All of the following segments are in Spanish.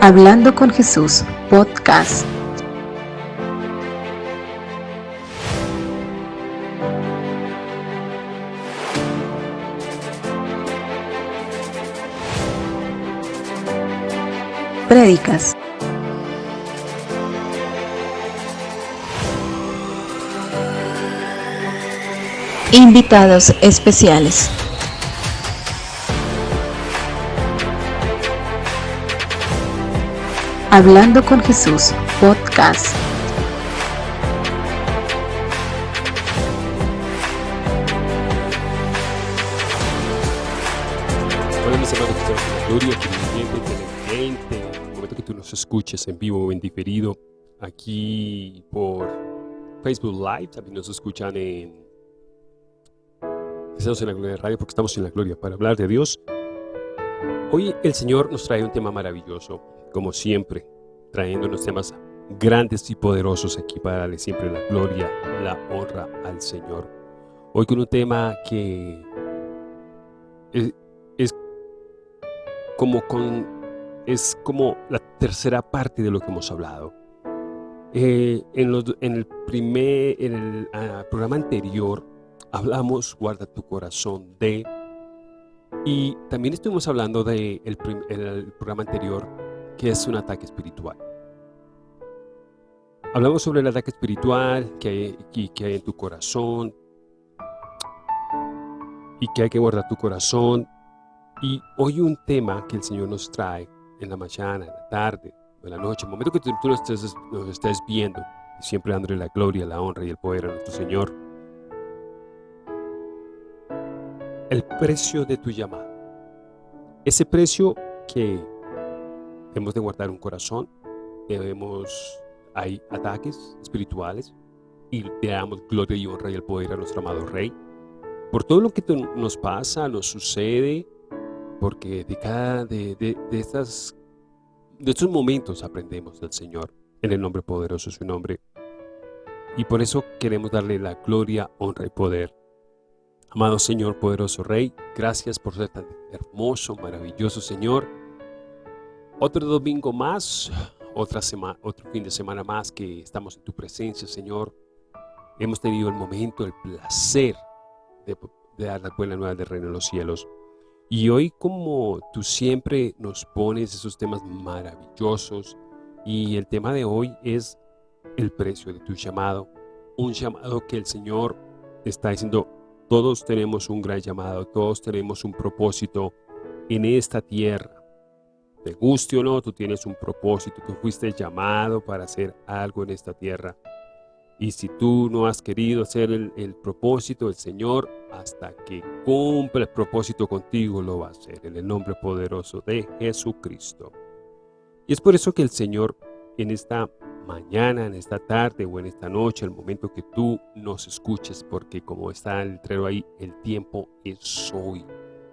Hablando con Jesús, podcast. Prédicas. Invitados especiales. Hablando con Jesús, podcast. Hola mis hermanos estamos en la gloria, que en el momento que tú nos escuches en vivo o en diferido, aquí por Facebook Live, también nos escuchan en Estamos en la Gloria de Radio porque estamos en la Gloria para hablar de Dios. Hoy el Señor nos trae un tema maravilloso, como siempre, trayendo unos temas grandes y poderosos aquí para darle siempre la gloria, la honra al Señor. Hoy con un tema que es, como, con, es como la tercera parte de lo que hemos hablado. Eh, en, el primer, en el ah, programa anterior hablamos guarda tu corazón de y también estuvimos hablando de el programa anterior que es un ataque espiritual. Hablamos sobre el ataque espiritual que hay, que hay en tu corazón y que hay que guardar tu corazón. Y hoy un tema que el Señor nos trae en la mañana, en la tarde, en la noche, el momento que tú, nos, estés, nos estés viendo, siempre dándole la gloria, la honra y el poder a nuestro Señor. El precio de tu llamada. Ese precio que Debemos de guardar un corazón, debemos, hay ataques espirituales y le damos gloria y honra y el poder a nuestro amado Rey. Por todo lo que nos pasa, nos sucede, porque de cada, de, de, de, estas, de estos momentos aprendemos del Señor, en el nombre poderoso de su nombre. Y por eso queremos darle la gloria, honra y poder. Amado Señor, poderoso Rey, gracias por ser tan hermoso, maravilloso Señor. Otro domingo más, otra semana, otro fin de semana más que estamos en tu presencia, Señor. Hemos tenido el momento, el placer de, dar la buena nueva del reino de los cielos. Y hoy como tú siempre nos pones esos temas maravillosos y el tema de hoy es el precio de tu llamado. Un llamado que el Señor está diciendo, todos tenemos un gran llamado, todos tenemos un propósito en esta tierra te guste o no, tú tienes un propósito, tú fuiste llamado para hacer algo en esta tierra. Y si tú no has querido hacer el, propósito del Señor, hasta que cumpla el propósito contigo, lo va a hacer en el nombre poderoso de Jesucristo. Y es por eso que el Señor en esta mañana, en esta tarde o en esta noche, el momento que tú nos escuches, porque como está el letrero ahí, el tiempo es hoy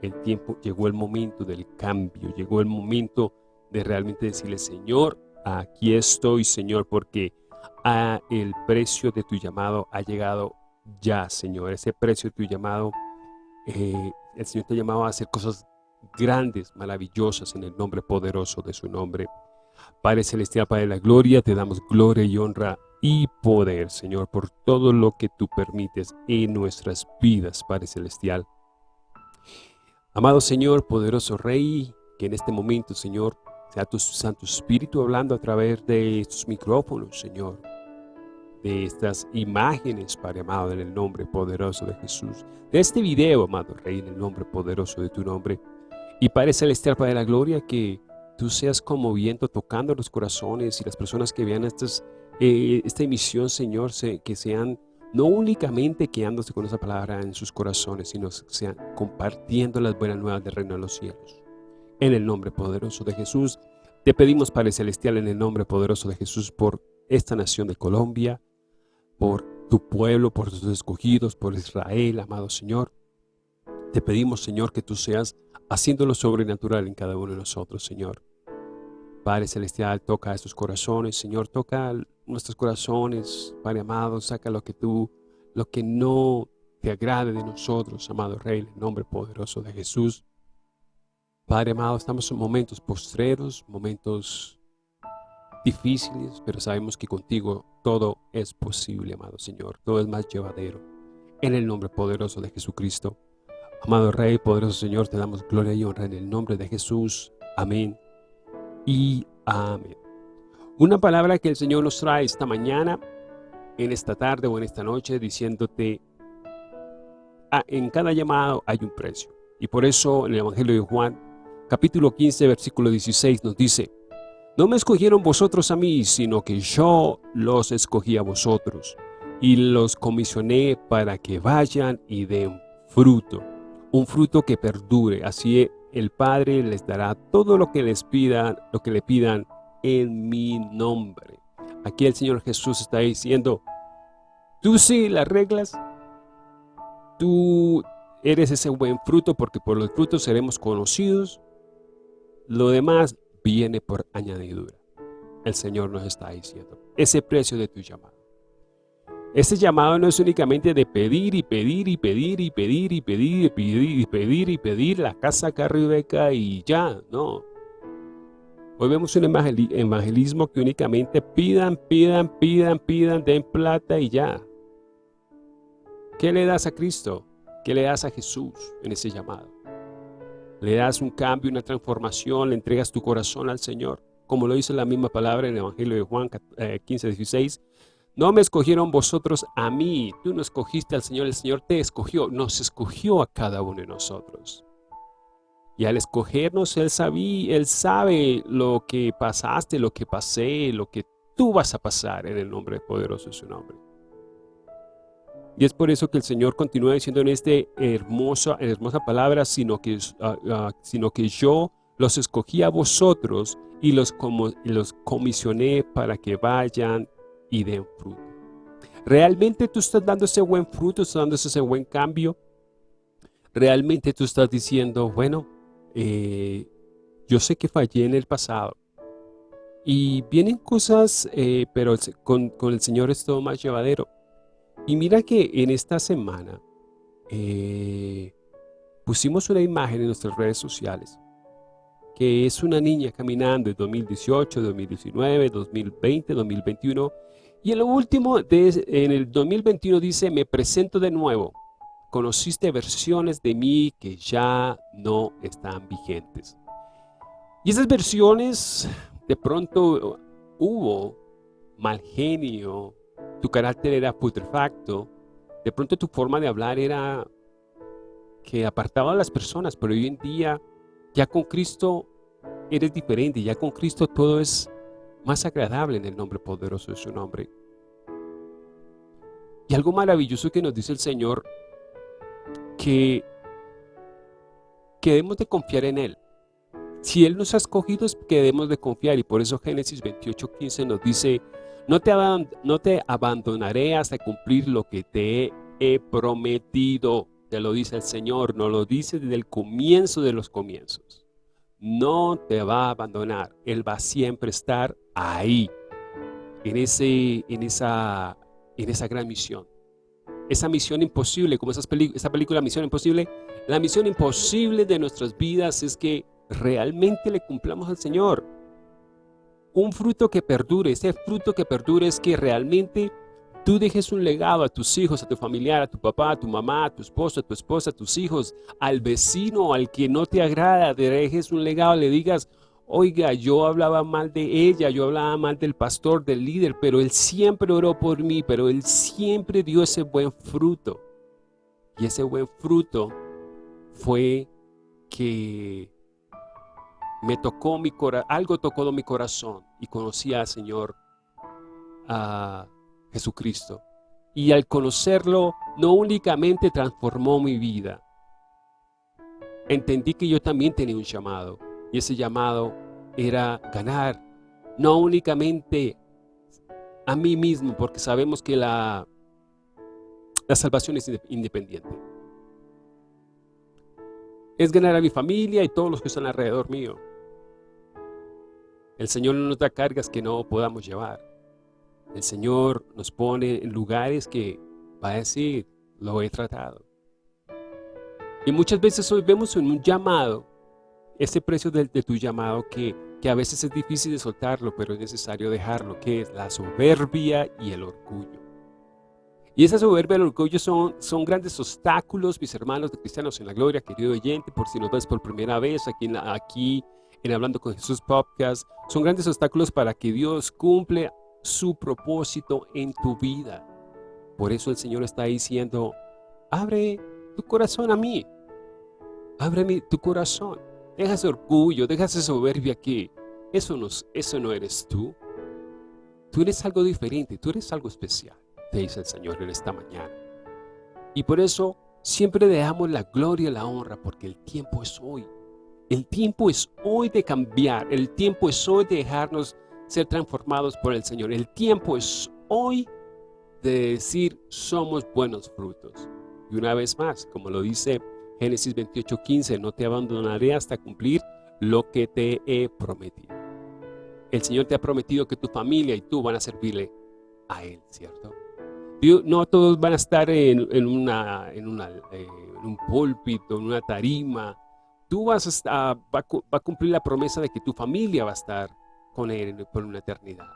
el tiempo, llegó el momento del cambio, llegó el momento de realmente decirle, Señor, aquí estoy, Señor, porque a el precio de tu llamado ha llegado ya, Señor. Ese precio de tu llamado, eh, el Señor te ha llamado a hacer cosas grandes, maravillosas en el nombre poderoso de su nombre. Padre Celestial, Padre de la Gloria, te damos gloria y honra y poder, Señor, por todo lo que tú permites en nuestras vidas, Padre Celestial. Amado Señor, poderoso Rey, que en este momento, Señor, sea tu Santo Espíritu hablando a través de estos micrófonos, Señor, de estas imágenes, Padre amado, en el nombre poderoso de Jesús, de este video, amado Rey, en el nombre poderoso de tu nombre, y Padre Celestial, Padre de la Gloria, que tú seas conmoviendo, tocando los corazones y las personas que vean estas, eh, esta emisión, Señor, que sean no únicamente quedándose con esa palabra en sus corazones, sino sean compartiendo las buenas nuevas del reino de los cielos. En el nombre poderoso de Jesús, te pedimos, Padre Celestial, en el nombre poderoso de Jesús, por esta nación de Colombia, por tu pueblo, por tus escogidos, por Israel, amado Señor. Te pedimos, Señor, que tú seas haciendo lo sobrenatural en cada uno de nosotros, Señor. Padre Celestial, toca estos corazones, Señor, toca nuestros corazones, Padre amado, saca lo que tú, lo que no te agrade de nosotros, amado Rey, en el nombre poderoso de Jesús. Padre amado, estamos en momentos postreros, momentos difíciles, pero sabemos que contigo todo es posible, amado Señor. Todo es más llevadero. En el nombre poderoso de Jesucristo. Amado Rey, poderoso Señor, te damos gloria y honra en el nombre de Jesús. Amén y amén. Una palabra que el Señor nos trae esta mañana, en esta tarde o en esta noche, diciéndote, ah, en cada llamado hay un precio. Y por eso en el Evangelio de Juan, capítulo 15, versículo 16, nos dice, no me escogieron vosotros a mí, sino que yo los escogí a vosotros y los comisioné para que vayan y den fruto, un fruto que perdure. Así el Padre les dará todo lo que les pidan, lo que le pidan en mi nombre. Aquí el Señor Jesús está diciendo, tú sí las reglas, tú eres ese buen fruto porque por los frutos seremos conocidos. Lo demás viene por añadidura. El Señor nos está diciendo, ese precio de tu llamado. Ese llamado no es únicamente de pedir y pedir y pedir y pedir y pedir y pedir y pedir y pedir la casa carro y ya, no. Hoy vemos un evangelismo que únicamente pidan, pidan, pidan, pidan, den plata y ya. ¿Qué le das a Cristo? ¿Qué le das a Jesús en ese llamado? le das un cambio, una transformación, le entregas tu corazón al Señor. Como lo dice la misma palabra en el Evangelio de Juan 15, 16. No me escogieron vosotros a mí, tú no escogiste al Señor, el Señor te escogió, nos escogió a cada uno de nosotros. Y al escogernos, Él, sabía, Él sabe lo que pasaste, lo que pasé, lo que tú vas a pasar en el nombre poderoso de su nombre. Y es por eso que el Señor continúa diciendo en esta hermosa, hermosa palabra, sino que, ah, ah, sino que yo los escogí a vosotros y los, como, los comisioné para que vayan y den fruto. ¿Realmente tú estás dando ese buen fruto, estás dando ese buen cambio? ¿Realmente tú estás diciendo, bueno, eh, yo sé que fallé en el pasado, y vienen cosas, eh, pero con, con el Señor es todo más llevadero. Y mira que en esta semana eh, pusimos una imagen en nuestras redes sociales que es una niña caminando en 2018, 2019, 2020, 2021 y en lo último, en el 2021 dice, me presento de nuevo, conociste versiones de mí que ya no están vigentes. Y esas versiones, de pronto hubo mal genio, tu carácter era putrefacto, de pronto tu forma de hablar era que apartaba a las personas, pero hoy en día ya con Cristo eres diferente, ya con Cristo todo es más agradable en el nombre poderoso de su nombre. Y algo maravilloso que nos dice el Señor, que, que debemos de confiar en Él. Si Él nos ha escogido, es que debemos de confiar. Y por eso Génesis 28, 15 nos dice, no te, no te abandonaré hasta cumplir lo que te he prometido. Te lo dice el Señor, nos lo dice desde el comienzo de los comienzos. No te va a abandonar. Él va a siempre estar ahí, en, ese, en, esa, en esa gran misión. Esa misión imposible, como esas esa película Misión Imposible, la misión imposible de nuestras vidas es que realmente le cumplamos al Señor un fruto que perdure. Ese fruto que perdure es que realmente tú dejes un legado a tus hijos, a tu familiar, a tu papá, a tu mamá, a tu esposo, a tu esposa, a tus hijos, al vecino, al que no te agrada, dejes un legado, le digas, oiga, yo hablaba mal de ella, yo hablaba mal del pastor, del líder, pero él siempre oró por mí, pero él siempre dio ese buen fruto. Y ese buen fruto fue que me tocó mi corazón, algo tocó mi corazón y conocí al Señor, a Jesucristo. Y al conocerlo, no únicamente transformó mi vida, entendí que yo también tenía un llamado. Y ese llamado era ganar, no únicamente a mí mismo, porque sabemos que la, la salvación es independiente. Es ganar a mi familia y todos los que están alrededor mío. El Señor no nos da cargas que no podamos llevar. El Señor nos pone en lugares que va a decir, lo he tratado. Y muchas veces hoy vemos en un llamado ese precio de, de tu llamado que, que a veces es difícil de soltarlo, pero es necesario dejarlo, que es la soberbia y el orgullo. Y esa soberbia y el orgullo son, son grandes obstáculos, mis hermanos de Cristianos en la Gloria, querido oyente, por si nos ves por primera vez aquí en, aquí en Hablando con Jesús Podcast, son grandes obstáculos para que Dios cumple su propósito en tu vida. Por eso el Señor está diciendo, abre tu corazón a mí, abre tu corazón, deja ese orgullo, deja esa soberbia que eso no, eso no eres tú. Tú eres algo diferente, tú eres algo especial te dice el Señor en esta mañana. Y por eso siempre le damos la gloria y la honra, porque el tiempo es hoy. El tiempo es hoy de cambiar, el tiempo es hoy de dejarnos ser transformados por el Señor. El tiempo es hoy de decir somos buenos frutos. Y una vez más, como lo dice Génesis 28:15, no te abandonaré hasta cumplir lo que te he prometido. El Señor te ha prometido que tu familia y tú van a servirle a Él, ¿cierto? no todos van a estar en, una, en, eh, un púlpito, en una tarima. Tú vas a, va, a cumplir la promesa de que tu familia va a estar con Él por una eternidad.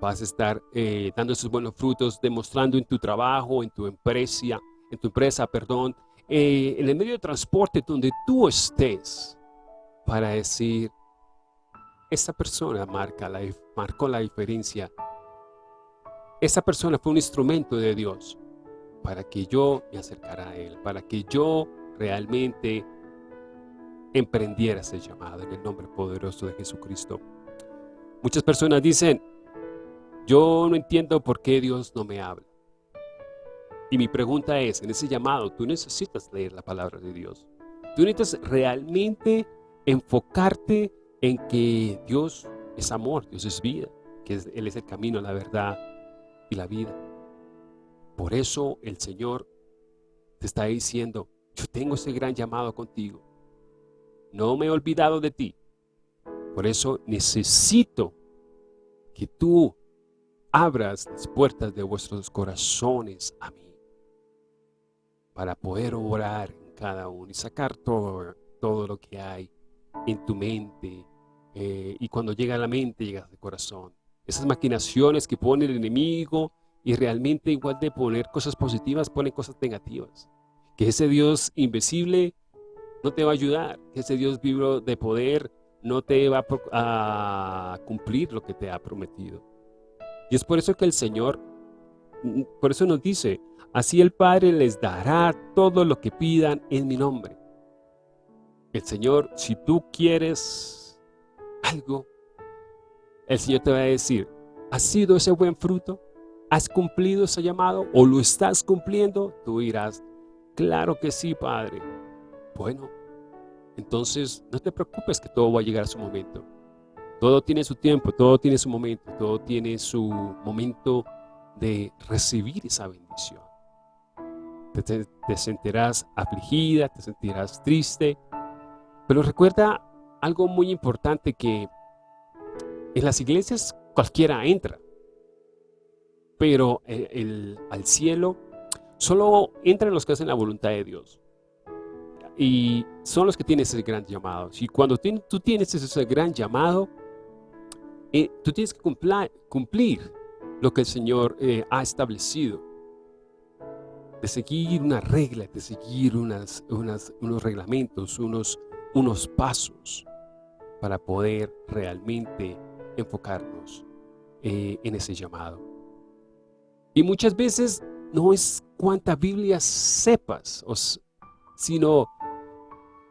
Vas a estar eh, dando esos buenos frutos, demostrando en tu trabajo, en tu empresa, en tu empresa, perdón, eh, en el medio de transporte donde tú estés, para decir, esta persona marca la, marcó la diferencia esa persona fue un instrumento de Dios para que yo me acercara a Él, para que yo realmente emprendiera ese llamado en el nombre poderoso de Jesucristo. Muchas personas dicen, yo no entiendo por qué Dios no me habla. Y mi pregunta es, en ese llamado, tú necesitas leer la palabra de Dios. Tú necesitas realmente enfocarte en que Dios es amor, Dios es vida, que Él es el camino, la verdad y la vida. Por eso el Señor te está diciendo, yo tengo ese gran llamado contigo. No me he olvidado de ti. Por eso necesito que tú abras las puertas de vuestros corazones a mí. Para poder orar en cada uno y sacar todo, todo lo que hay en tu mente. Eh, y cuando llega a la mente, llega al corazón esas maquinaciones que pone el enemigo y realmente igual de poner cosas positivas, pone cosas negativas. Que ese Dios invisible no te va a ayudar, que ese Dios vivo de poder no te va a cumplir lo que te ha prometido. Y es por eso que el Señor, mm, por eso nos dice, así el Padre les dará todo lo que pidan en mi nombre. El Señor, si tú quieres algo, el Señor te va a decir, ¿has sido ese buen fruto? ¿Has cumplido ese llamado o lo estás cumpliendo? Tú dirás, claro que sí, Padre. Bueno, entonces no te preocupes que todo va a llegar a su momento. Todo tiene su tiempo, todo tiene su momento, todo tiene su momento de recibir esa bendición. Te, te sentirás afligida, te sentirás triste, pero recuerda algo muy importante que en las iglesias cualquiera entra, pero al cielo solo entran los que hacen la voluntad de Dios. Y son los que tienen ese gran llamado. Y cuando tú tienes ese gran llamado, eh, tú tienes que cumplir, lo que el Señor eh, ha establecido. De seguir una regla, de seguir unas, unos reglamentos, unos, unos pasos para poder realmente enfocarnos eh, en ese llamado. Y muchas veces no es cuánta Biblia sepas, sino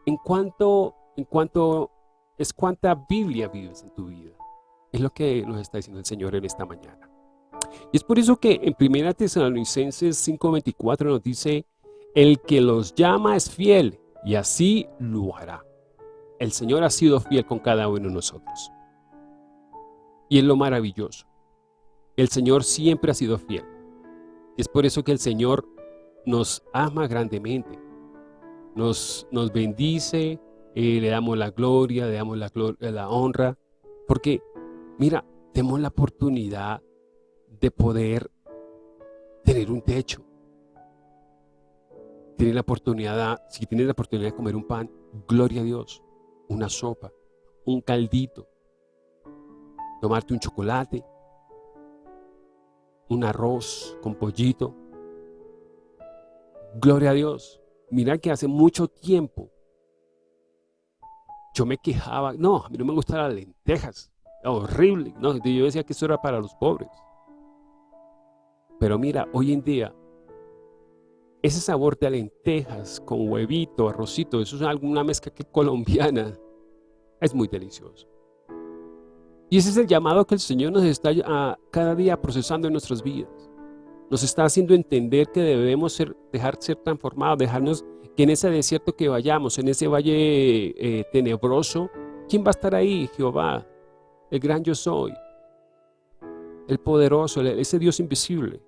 en cuanto, en cuanto es cuánta Biblia vives en tu vida. Es lo que nos está diciendo el Señor en esta mañana. Y es por eso que en 1 Tesalonicenses 5.24 nos dice, el que los llama es fiel y así lo hará. El Señor ha sido fiel con cada uno de nosotros. Y es lo maravilloso. El Señor siempre ha sido fiel. Es por eso que el Señor nos ama grandemente. Nos, nos bendice, eh, le damos la gloria, le damos la, la honra. Porque, mira, tenemos la oportunidad de poder tener un techo. Tener la oportunidad, si tienes la oportunidad de comer un pan, gloria a Dios. una sopa, un caldito, tomarte un chocolate, un arroz con pollito. Gloria a Dios. Mira que hace mucho tiempo yo me quejaba, no, a mí no me gustan las lentejas, horrible, no, yo decía que eso era para los pobres. Pero mira, hoy en día, ese sabor de lentejas con huevito, arrocito, eso es alguna mezcla que colombiana, es muy delicioso. Y ese es el llamado que el Señor nos está a, cada día procesando en nuestras vidas. Nos está haciendo entender que debemos ser, dejar ser transformados, dejarnos que en ese desierto que vayamos, en ese valle eh, tenebroso, ¿quién va a estar ahí? Jehová, el gran yo soy, el poderoso, ese Dios invisible,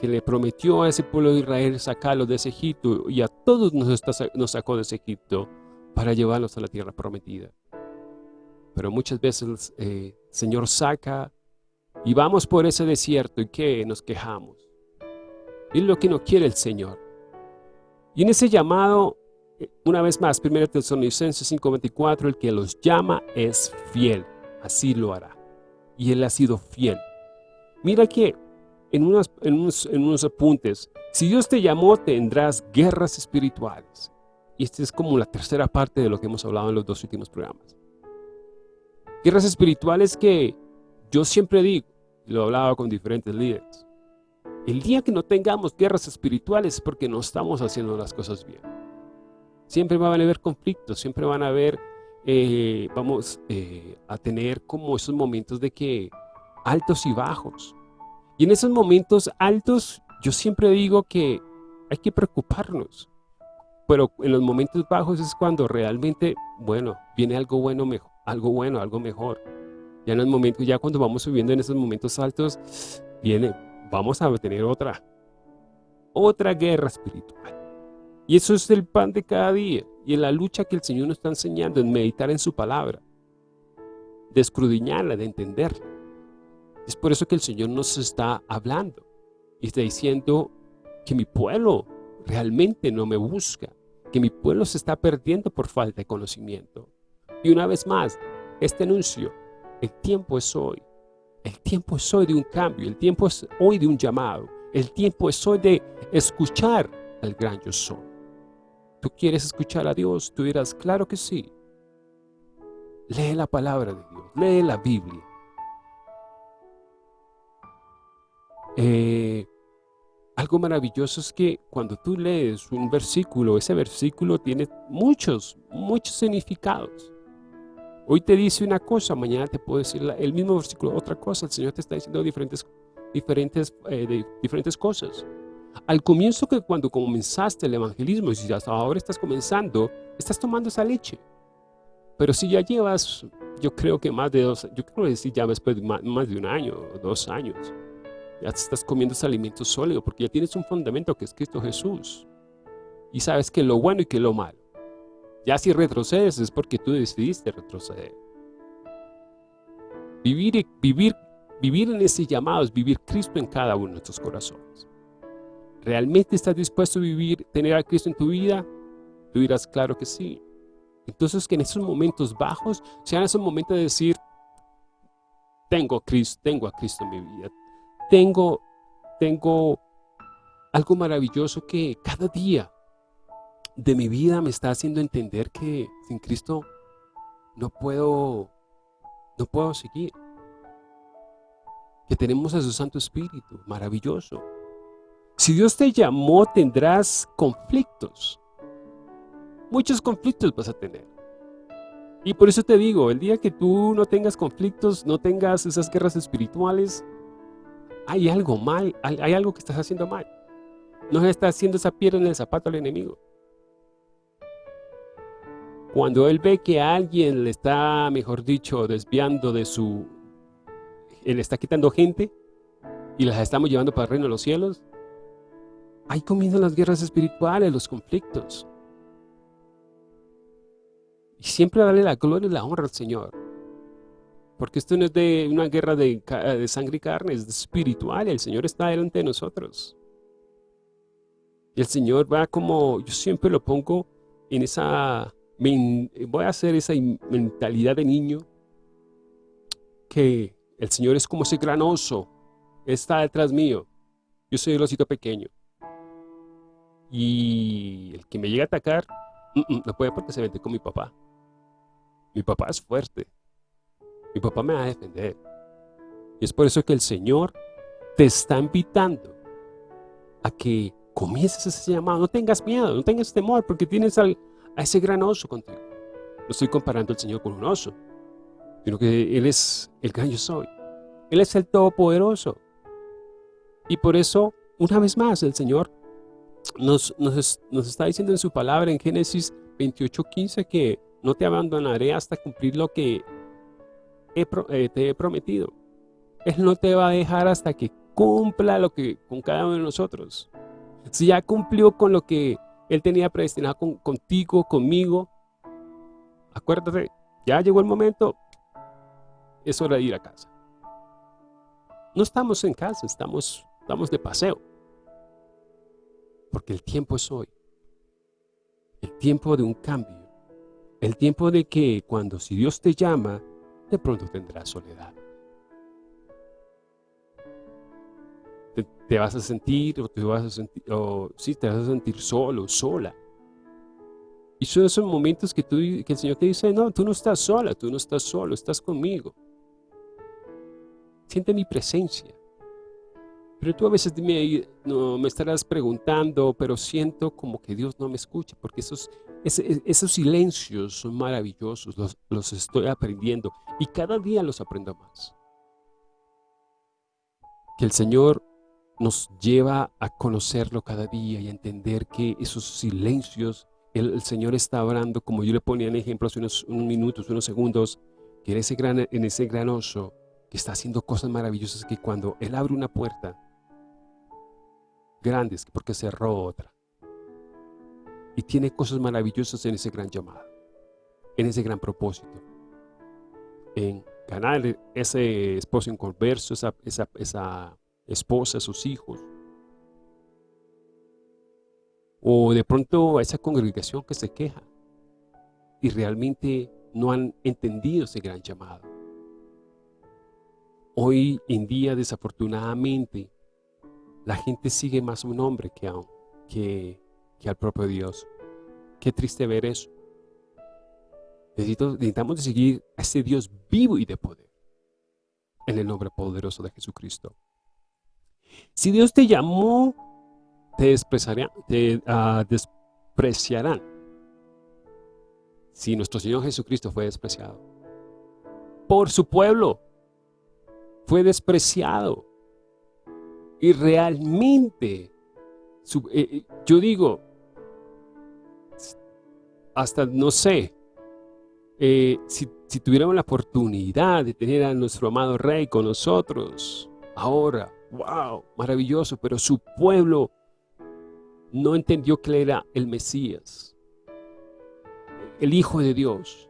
que le prometió a ese pueblo de Israel sacarlo de ese Egipto y a todos nos, sacó de ese Egipto para llevarlos a la tierra prometida. Pero muchas veces el eh, Señor saca y vamos por ese desierto y que nos quejamos. Es lo que no quiere el Señor. Y en ese llamado, eh, una vez más, 1 Tesalonicenses 5.24, el que los llama es fiel, así lo hará. Y Él ha sido fiel. Mira que en unos, en unos, en unos apuntes, si Dios te llamó, tendrás guerras espirituales. Y esta es como la tercera parte de lo que hemos hablado en los dos últimos programas. Guerras espirituales que yo siempre digo, y lo he hablado con diferentes líderes, el día que no tengamos guerras espirituales es porque no estamos haciendo las cosas bien. Siempre van a haber conflictos, siempre van a haber, eh, vamos eh, a tener como esos momentos de que altos y bajos. Y en esos momentos altos, yo siempre digo que hay que preocuparnos. Pero en los momentos bajos es cuando realmente, bueno, viene algo bueno, algo bueno, algo mejor. Ya en el momento, ya cuando vamos subiendo en esos momentos altos, viene, vamos a tener otra, otra guerra espiritual. Y eso es el pan de cada día. Y en la lucha que el Señor nos está enseñando, en meditar en su palabra, de escudriñarla, de entenderla. Es por eso que el Señor nos está hablando y está diciendo que mi pueblo realmente no me busca, que mi pueblo se está perdiendo por falta de conocimiento. Y una vez más, este anuncio, el tiempo es hoy. El tiempo es hoy de un cambio, el tiempo es hoy de un llamado, el tiempo es hoy de escuchar al gran yo soy. ¿Tú quieres escuchar a Dios? Tú dirás, claro que sí. Lee la palabra de Dios, lee la Biblia. Eh, algo maravilloso es que cuando tú lees un versículo, ese versículo tiene muchos, muchos significados. Hoy te dice una cosa, mañana te puedo decir el mismo versículo, otra cosa. El Señor te está diciendo diferentes, diferentes, eh, diferentes cosas. Al comienzo que cuando comenzaste el evangelismo, y si hasta ahora estás comenzando, estás tomando esa leche. Pero si ya llevas, yo creo que más de dos, yo creo que sí, ya después de más, más de un año, dos años, ya estás comiendo ese alimento sólido porque ya tienes un fundamento que es Cristo Jesús. Y sabes que lo bueno y que lo malo. Ya si retrocedes es porque tú decidiste retroceder. Vivir, vivir, vivir en ese llamado es vivir Cristo en cada uno de nuestros corazones. ¿Realmente estás dispuesto a vivir, tener a Cristo en tu vida? Tú dirás, claro que sí. Entonces que en esos momentos bajos sean esos momentos de decir, tengo a Cristo, tengo a Cristo en mi vida. Tengo, tengo algo maravilloso que cada día de mi vida me está haciendo entender que sin Cristo no puedo, no puedo seguir. Que tenemos a su Santo Espíritu, maravilloso. Si Dios te llamó, tendrás conflictos. Muchos conflictos vas a tener. Y por eso te digo, el día que tú no tengas conflictos, no tengas esas guerras espirituales, hay algo mal, hay algo que estás haciendo mal. No se está haciendo esa piedra en el zapato al enemigo. Cuando él ve que alguien le está, mejor dicho, desviando de su... Él está quitando gente y las estamos llevando para el reino de los cielos, ahí comienzan las guerras espirituales, los conflictos. Y siempre darle la gloria y la honra al Señor. Porque esto no es de una guerra de, de sangre y carne, es espiritual. El Señor está delante de nosotros. Y el Señor va como, yo siempre lo pongo en esa voy a hacer esa mentalidad de niño que el Señor es como ese gran oso, está detrás mío. Yo soy el osito pequeño. Y el que me llega a atacar, no puede porque se mete con mi papá. Mi papá es fuerte. Mi papá me va a defender. Y es por eso que el Señor te está invitando a que comiences ese llamado. No tengas miedo, no tengas temor, porque tienes a ese gran oso contigo. No estoy comparando al Señor con un oso, sino que Él es el gran yo soy. Él es el Todopoderoso. Y por eso, una vez más, el Señor nos, nos, está diciendo en su palabra en Génesis 28.15 que no te abandonaré hasta cumplir lo que eh, te he prometido. Él no te va a dejar hasta que cumpla lo que con cada uno de nosotros. Si ya cumplió con lo que Él tenía predestinado contigo, conmigo, acuérdate, ya llegó el momento, es hora de ir a casa. No estamos en casa, estamos, estamos de paseo. Porque el tiempo es hoy. El tiempo de un cambio. El tiempo de que cuando si Dios te llama, de pronto tendrás soledad. Te, vas a sentir, o te vas a sentir, o sí, te vas a sentir solo, sola. Y son esos momentos que, tú, que el Señor te dice, no, tú no estás sola, tú no estás solo, estás conmigo. Siente mi presencia. Pero tú a veces me, no, me estarás preguntando, pero siento como que Dios no me escucha, porque esos, esos, silencios son maravillosos, los, los estoy aprendiendo y cada día los aprendo más. Que el Señor nos lleva a conocerlo cada día y a entender que esos silencios, el, Señor está hablando, como yo le ponía en ejemplo hace unos, minutos, unos segundos, que en ese, gran, en ese gran oso que está haciendo cosas maravillosas que cuando Él abre una puerta, grandes porque cerró otra. Y tiene cosas maravillosas en ese gran llamado, en ese gran propósito. En ganar ese esposo inconverso, esa, esa, esa esposa, sus hijos. O de pronto a esa congregación que se queja y realmente no han entendido ese gran llamado. Hoy en día, desafortunadamente, la gente sigue más a un hombre que, a, que, que al propio Dios. Qué triste ver eso. necesitamos de seguir a ese Dios vivo y de poder. En el nombre poderoso de Jesucristo. Si Dios te llamó, te despreciarán. Ah, despreciarán. Si nuestro Señor Jesucristo fue despreciado. Por su pueblo. Fue despreciado y realmente, eh, eh, yo digo, hasta no sé, eh, si, si, tuviéramos la oportunidad de tener a nuestro amado rey con nosotros, ahora, wow, maravilloso, pero su pueblo no entendió que él era el Mesías, el Hijo de Dios.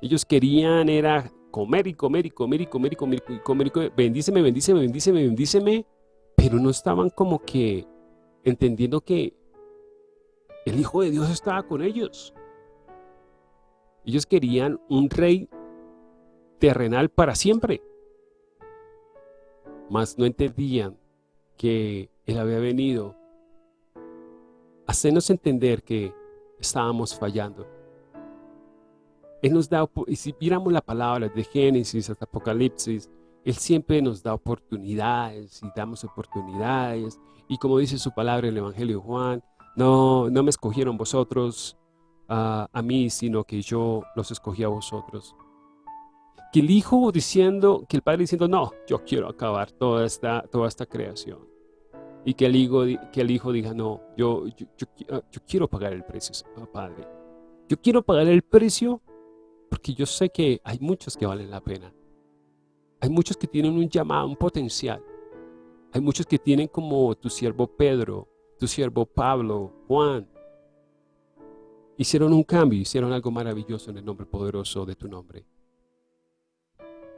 Ellos querían, era comer y comer y comer y comer y comer y comer y comer, bendíceme, bendíceme, bendíceme, bendíceme, pero no estaban como que entendiendo que el Hijo de Dios estaba con ellos. Ellos querían un rey terrenal para siempre. Mas no entendían que Él había venido a hacernos entender que estábamos fallando él nos da, y si viéramos la palabra de Génesis hasta Apocalipsis, Él siempre nos da oportunidades y damos oportunidades. Y como dice su palabra en el Evangelio de Juan, no, no me escogieron vosotros a mí, sino que yo los escogí a vosotros. Que el Hijo diciendo, que el Padre diciendo, no, yo quiero acabar toda esta, toda esta creación. Y que el Hijo, que el hijo diga, no, yo, yo, yo quiero pagar el precio, Padre. Yo quiero pagar el precio porque yo sé que hay muchos que valen la pena. Hay muchos que tienen un llamado, un potencial. Hay muchos que tienen como tu siervo Pedro, tu siervo Pablo, Juan. Hicieron un cambio, hicieron algo maravilloso en el nombre poderoso de tu nombre.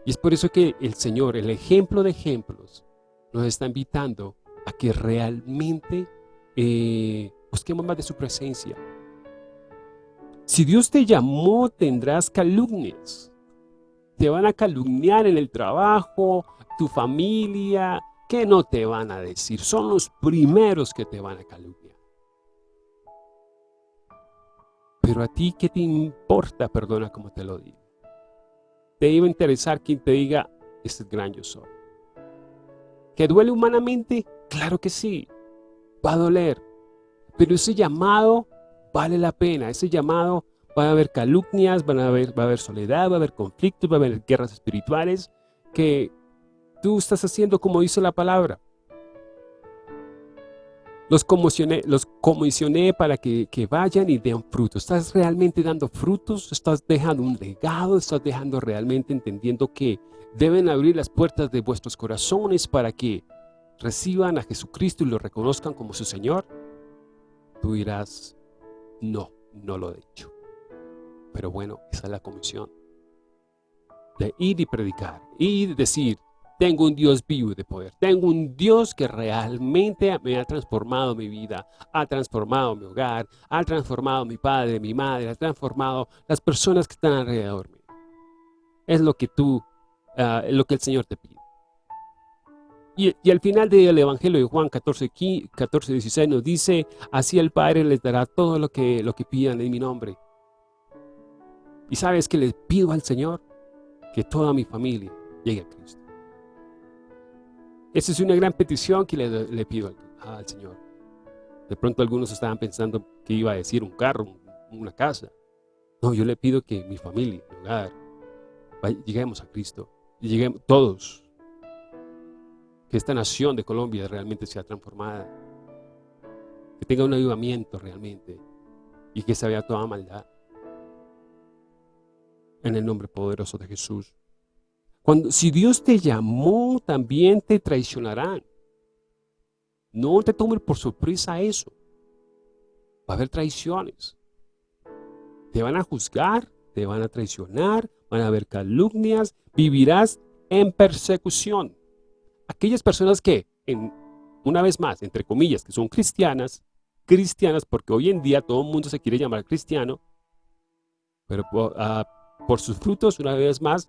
Y es por eso que el Señor, el ejemplo de ejemplos, nos está invitando a que realmente eh, busquemos más de su presencia, Si Dios te llamó, tendrás calumnias. Te van a calumniar en el trabajo, tu familia, ¿qué no te van a decir? Son los primeros que te van a calumniar. Pero a ti, ¿qué te importa? Perdona como te lo digo. Te iba a interesar quien te diga, este es gran yo soy. ¿Que duele humanamente? Claro que sí, va a doler. Pero ese llamado vale la pena. Ese llamado va a haber calumnias, van a haber, va a haber soledad, va a haber conflictos, va a haber guerras espirituales que tú estás haciendo como dice la palabra. Los comisioné, los comisioné para que, que, vayan y den frutos. ¿Estás realmente dando frutos? ¿Estás dejando un legado? ¿Estás dejando realmente entendiendo que deben abrir las puertas de vuestros corazones para que reciban a Jesucristo y lo reconozcan como su Señor? Tú dirás, no, no lo he hecho. Pero bueno, esa es la comisión. De ir y predicar. Y decir, tengo un Dios vivo de poder. Tengo un Dios que realmente me ha transformado mi vida. Ha transformado mi hogar. Ha transformado mi padre, mi madre. Ha transformado las personas que están alrededor mío. Es lo que tú, uh, lo que el Señor te pide. Y, al final del Evangelio de Juan 14, 15, 14, 16 nos dice, así el Padre les dará todo lo que, lo que pidan en mi nombre. Y sabes que le pido al Señor que toda mi familia llegue a Cristo. Esa es una gran petición que le, pido al, al, Señor. De pronto algunos estaban pensando que iba a decir un carro, una casa. No, yo le pido que mi familia, mi hogar, lleguemos a Cristo. Y lleguemos todos, que esta nación de Colombia realmente sea transformada, que tenga un avivamiento realmente y que se vea toda maldad. En el nombre poderoso de Jesús. Cuando, si Dios te llamó, también te traicionarán. No te tomes por sorpresa eso. Va a haber traiciones. Te van a juzgar, te van a traicionar, van a haber calumnias, vivirás en persecución aquellas personas que, una vez más, entre comillas, que son cristianas, cristianas, porque hoy en día todo el mundo se quiere llamar cristiano, pero uh, por sus frutos, una vez más,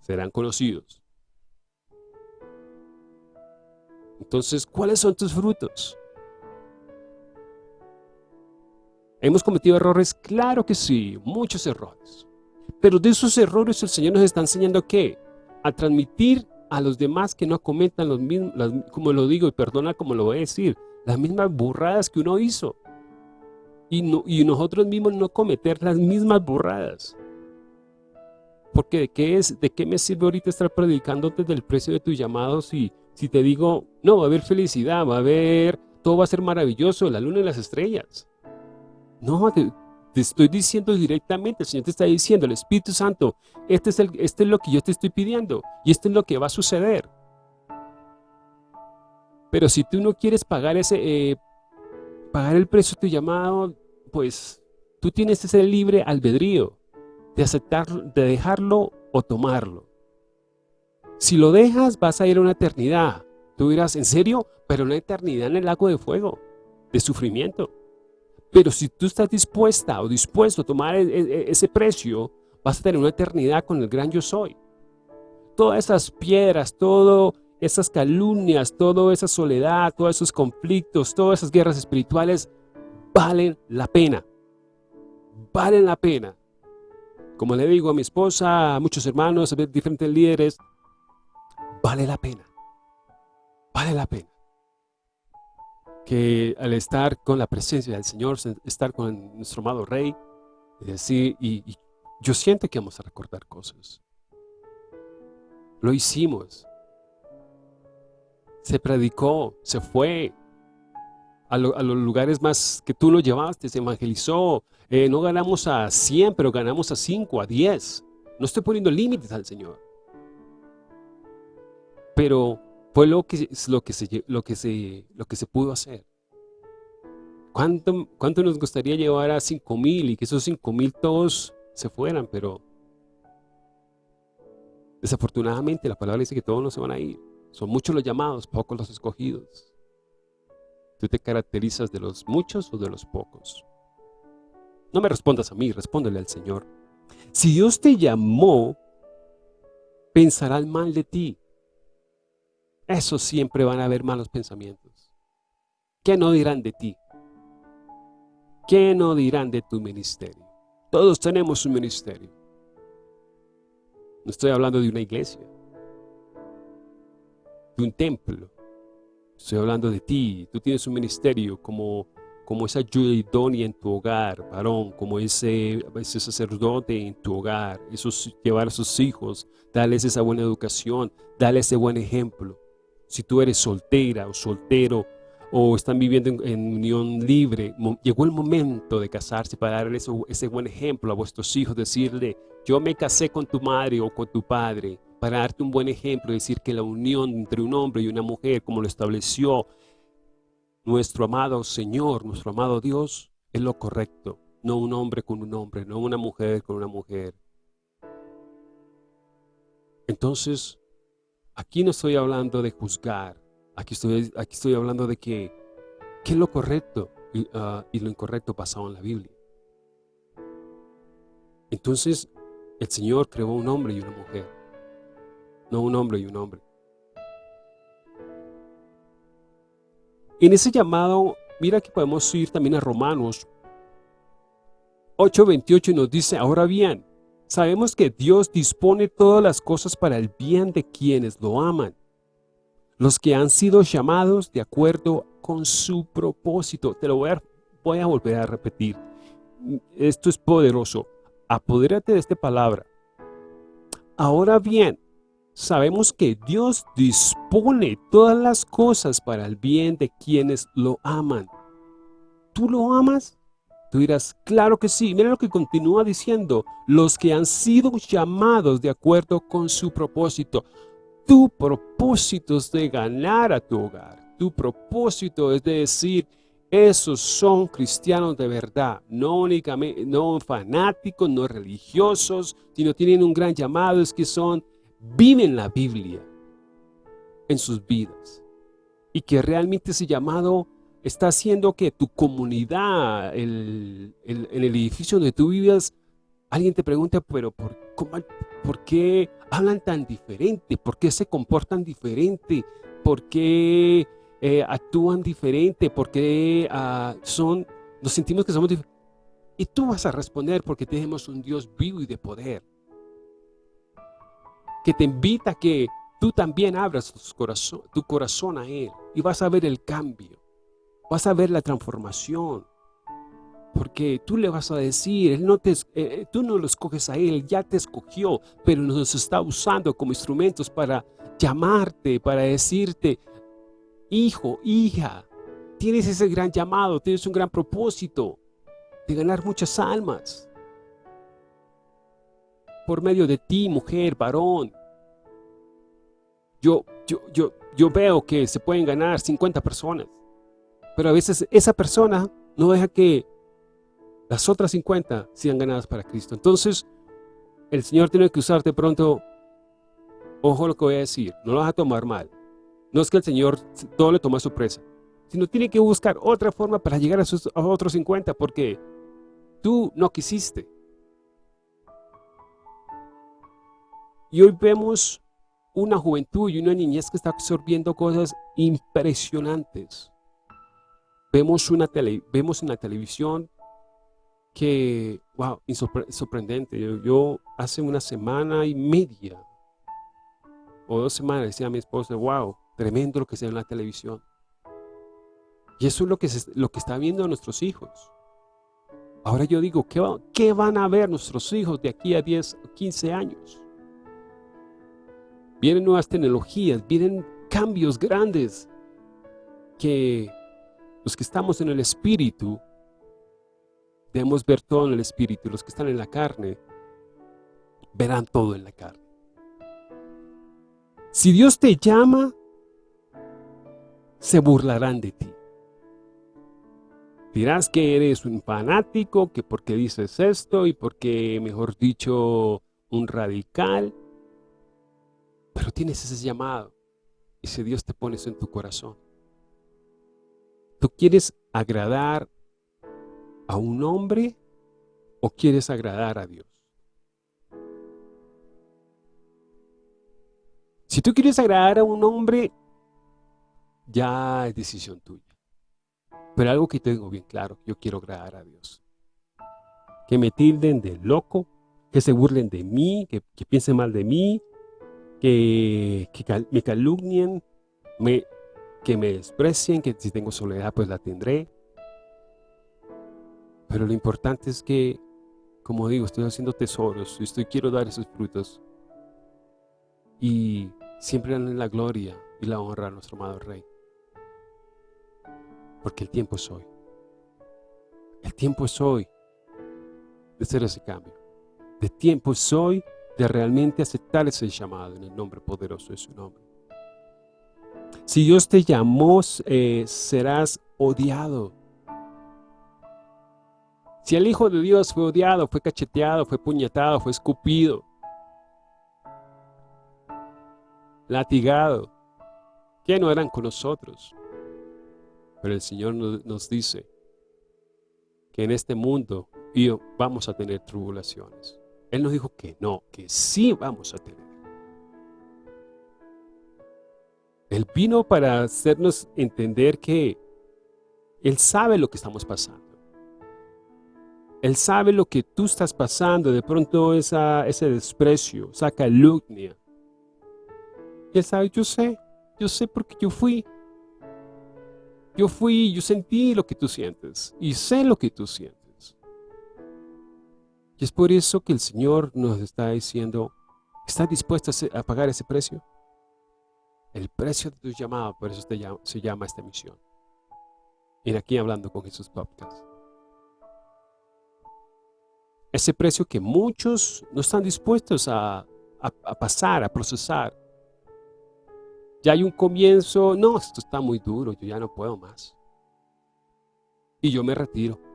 serán conocidos. Entonces, ¿cuáles son tus frutos? ¿Hemos cometido errores? Claro que sí, muchos errores. Pero de esos errores el Señor nos está enseñando ¿qué? A transmitir a los demás que no cometan los mismos, como lo digo y perdona como lo voy a decir, las mismas burradas que uno hizo. Y, y nosotros mismos no cometer las mismas burradas. Porque ¿de qué, es, ¿de qué me sirve ahorita estar predicando desde el precio de tu llamado si, si te digo, no, va a haber felicidad, va a haber, todo va a ser maravilloso, la luna y las estrellas? No, te, te estoy diciendo directamente, el Señor te está diciendo, el Espíritu Santo, este es, el, este es lo que yo te estoy pidiendo y esto es lo que va a suceder. Pero si tú no quieres pagar ese, eh, pagar el precio de tu llamado, pues tú tienes ese libre albedrío de aceptarlo, de dejarlo o tomarlo. Si lo dejas, vas a ir a una eternidad. Tú dirás, ¿en serio? Pero una eternidad en el lago de fuego, de sufrimiento. Pero si tú estás dispuesta o dispuesto a tomar e, e, e, ese precio, vas a tener una eternidad con el gran yo soy. Todas esas piedras, todas esas calumnias, toda esa soledad, todos esos conflictos, todas esas guerras espirituales, valen la pena. Valen la pena. Como le digo a mi esposa, a muchos hermanos, a diferentes líderes, vale la pena. Vale la pena que al estar con la presencia del Señor, estar con nuestro amado Rey, decir, y, y yo siento que vamos a recordar cosas. Lo hicimos. Se predicó, se fue a, lo, a los lugares más que tú lo llevaste, se evangelizó. Eh, no ganamos a 100, pero ganamos a 5, a 10. No estoy poniendo límites al Señor. Pero fue lo que, lo que, se, lo que, se, lo que se pudo hacer. ¿Cuánto, ¿Cuánto nos gustaría llevar a 5 mil y que esos 5 mil todos se fueran? Pero desafortunadamente la palabra dice que todos no se van a ir. Son muchos los llamados, pocos los escogidos. ¿Tú te caracterizas de los muchos o de los pocos? No me respondas a mí, respóndele al Señor. Si Dios te llamó, pensarán mal de ti. Eso siempre van a haber malos pensamientos. ¿Qué no dirán de ti? ¿Qué no dirán de tu ministerio? Todos tenemos un ministerio. No estoy hablando de una iglesia, de un templo. Estoy hablando de ti. Tú tienes un ministerio como, como esa ayuda idónea en tu hogar, varón, como ese, ese sacerdote en tu hogar, esos, llevar a sus hijos, darles esa buena educación, darles ese buen ejemplo. Si tú eres soltera o soltero, o están viviendo en, unión libre, llegó el momento de casarse para darle ese buen ejemplo a vuestros hijos, decirle, yo me casé con tu madre o con tu padre, para darte un buen ejemplo, decir que la unión entre un hombre y una mujer, como lo estableció nuestro amado Señor, nuestro amado Dios, es lo correcto, no un hombre con un hombre, no una mujer con una mujer. Entonces, aquí no estoy hablando de juzgar, Aquí estoy, aquí estoy hablando de que qué es lo correcto y, ah, y lo incorrecto pasado en la Biblia. Entonces, el Señor creó un hombre y una mujer. No un hombre y un hombre. En ese llamado, mira que podemos ir también a Romanos 8.28 y nos dice, ahora bien, sabemos que Dios dispone todas las cosas para el bien de quienes lo aman los que han sido llamados de acuerdo con su propósito. Te lo voy a, voy a volver a repetir. Esto es poderoso. Apodérate de esta palabra. Ahora bien, sabemos que Dios dispone todas las cosas para el bien de quienes lo aman. ¿Tú lo amas? Tú dirás, claro que sí. Mira lo que continúa diciendo. Los que han sido llamados de acuerdo con su propósito tu propósito es de ganar a tu hogar. Tu propósito es de decir, esos son cristianos de verdad, no únicamente, no fanáticos, no religiosos, sino tienen un gran llamado, es que son, viven la Biblia en sus vidas. Y que realmente ese llamado está haciendo que tu comunidad, el, en el edificio donde tú vives, alguien te pregunta, pero ¿por, ¿por qué hablan tan diferente? ¿Por qué se comportan diferente? ¿Por qué eh, actúan diferente? ¿Por qué ah, son, nos sentimos que somos diferentes? Y tú vas a responder porque tenemos un Dios vivo y de poder. Que te invita a que tú también abras tu corazón, tu corazón a Él. Y vas a ver el cambio. Vas a ver la transformación. Porque tú le vas a decir, él no te, eh, tú no lo escoges a Él, ya te escogió, pero nos está usando como instrumentos para llamarte, para decirte, hijo, hija, tienes ese gran llamado, tienes un gran propósito de ganar muchas almas. Por medio de ti, mujer, varón. Yo, yo, yo, yo veo que se pueden ganar 50 personas, pero a veces esa persona no deja que las otras 50 sean ganadas para Cristo. Entonces, el Señor tiene que usarte pronto, ojo lo que voy a decir, no lo vas a tomar mal. No es que el Señor todo le toma sorpresa, sino tiene que buscar otra forma para llegar a, sus, otros 50, porque tú no quisiste. Y hoy vemos una juventud y una niñez que está absorbiendo cosas impresionantes. Vemos, una tele, vemos en la televisión que, wow, sorprendente. Yo, hace una semana y media o dos semanas decía a mi esposa, wow, tremendo lo que se ve en la televisión. Y eso es lo que, se, lo que está viendo nuestros hijos. Ahora yo digo, ¿qué, ¿qué van a ver nuestros hijos de aquí a 10 o 15 años? Vienen nuevas tecnologías, vienen cambios grandes que los que estamos en el espíritu Debemos ver todo en el Espíritu. Los que están en la carne, verán todo en la carne. Si Dios te llama, se burlarán de ti. Dirás que eres un fanático, que porque dices esto y porque, mejor dicho, un radical. Pero tienes ese llamado. Y si Dios te pone eso en tu corazón. Tú quieres agradar a un hombre ¿O quieres agradar a Dios? Si tú quieres agradar a un hombre, ya es decisión tuya. Pero algo que tengo bien claro, yo quiero agradar a Dios. Que me tilden de loco, que se burlen de mí, que, piensen mal de mí, que, me calumnien, me, que me desprecien, que si tengo soledad pues la tendré. Pero lo importante es que, como digo, estoy haciendo tesoros y estoy, quiero dar esos frutos. Y siempre en la gloria y la honra a nuestro amado Rey. Porque el tiempo es hoy. El tiempo es hoy de hacer ese cambio. El tiempo es hoy de realmente aceptar ese llamado en el nombre poderoso de su nombre. Si Dios te llamó, eh, serás odiado. Si el Hijo de Dios fue odiado, fue cacheteado, fue puñetado, fue escupido, latigado, que no eran con nosotros. Pero el Señor nos dice que en este mundo vamos a tener tribulaciones. Él nos dijo que no, que sí vamos a tener. Él vino para hacernos entender que Él sabe lo que estamos pasando. Él sabe lo que tú estás pasando, de pronto ese desprecio, esa calumnia. Él sabe, yo sé, yo sé porque yo fui. Yo fui, yo sentí lo que tú sientes y sé lo que tú sientes. Y es por eso que el Señor nos está diciendo, ¿estás dispuesto a pagar ese precio? El precio de tu llamado, por eso se llama esta misión. Y aquí hablando con Jesús Podcast. Ese precio que muchos no están dispuestos a pasar, a procesar. Ya hay un comienzo, no, esto está muy duro, yo ya no puedo más. Y yo me retiro.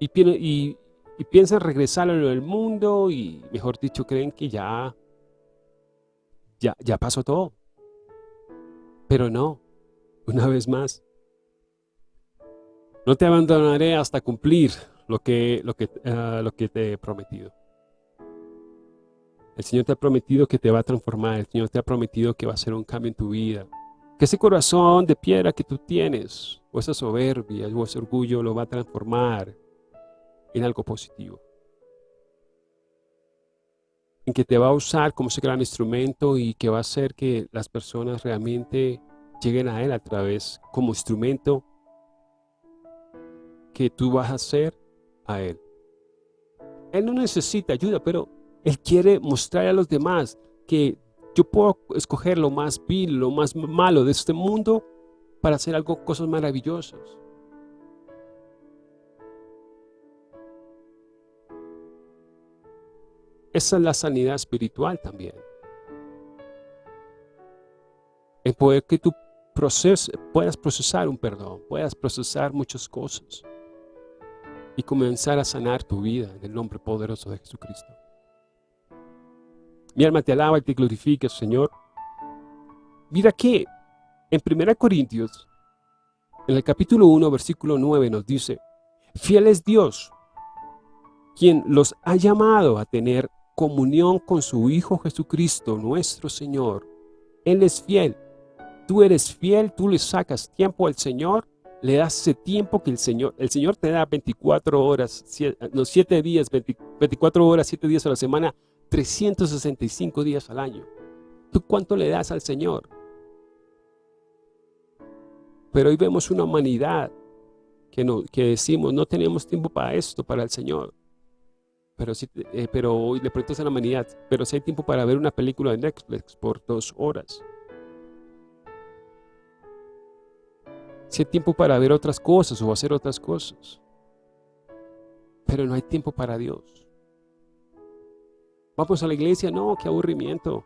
Y, y, y piensan regresar a lo del mundo y, mejor dicho, creen que ya, ya, ya pasó todo. Pero no, una vez más. No te abandonaré hasta cumplir lo que, lo que, ah, lo que te he prometido. El Señor te ha prometido que te va a transformar. El Señor te ha prometido que va a hacer un cambio en tu vida. Que ese corazón de piedra que tú tienes, o esa soberbia, o ese orgullo, lo va a transformar en algo positivo. En que te va a usar como ese gran instrumento y que va a hacer que las personas realmente lleguen a Él a través, como instrumento que tú vas a hacer a Él. Él no necesita ayuda, pero él quiere mostrar a los demás que yo puedo escoger lo más vil, lo más malo de este mundo para hacer algo, cosas maravillosas. Esa es la sanidad espiritual también. El poder que tú puedas procesar un perdón, puedas procesar muchas cosas y comenzar a sanar tu vida en el nombre poderoso de Jesucristo. Mi alma te alaba y te glorifica, Señor. Mira que en 1 Corintios, en el capítulo 1, versículo 9, nos dice, Fiel es Dios, quien los ha llamado a tener comunión con su Hijo Jesucristo, nuestro Señor. Él es fiel. Tú eres fiel, tú le sacas tiempo al Señor, le das ese tiempo que el Señor, el Señor te da 24 horas, no, 7 días, 24 horas, 7 días a la semana 365 días al año. ¿Tú cuánto le das al Señor? Pero hoy vemos una humanidad que, no, que decimos, no tenemos tiempo para esto, para el Señor. Pero, si, eh, pero hoy le preguntas a la humanidad, pero si hay tiempo para ver una película de Netflix por dos horas. Si hay tiempo para ver otras cosas o hacer otras cosas. Pero no hay tiempo para Dios. Vamos a la iglesia, no, qué aburrimiento.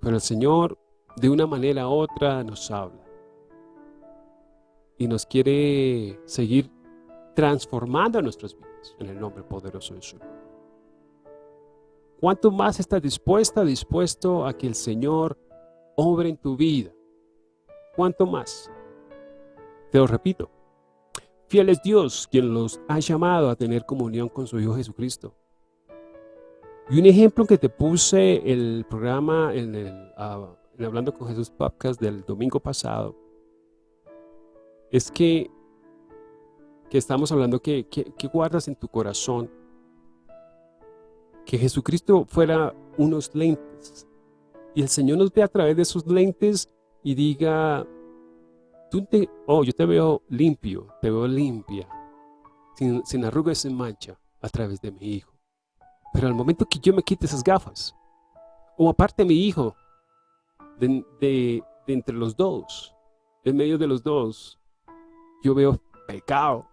Pero el Señor, de una manera u otra, nos habla. Y nos quiere seguir transformando nuestras vidas en el nombre poderoso de Jesús. ¿Cuánto más estás dispuesta, dispuesto a que el Señor obre en tu vida? ¿cuánto más? Te lo repito, fiel es Dios quien los ha llamado a tener comunión con su Hijo Jesucristo. Y un ejemplo que te puse el programa en el, en Hablando con Jesús podcast del domingo pasado, es que, que estamos hablando que, que, guardas en tu corazón que Jesucristo fuera unos lentes y el Señor nos ve a través de esos lentes y diga, tú te, oh, yo te veo limpio, te veo limpia, sin, sin arrugas, sin mancha, a través de mi hijo. Pero al momento que yo me quite esas gafas, o aparte mi hijo, de, de, de entre los dos, en medio de los dos, yo veo pecado.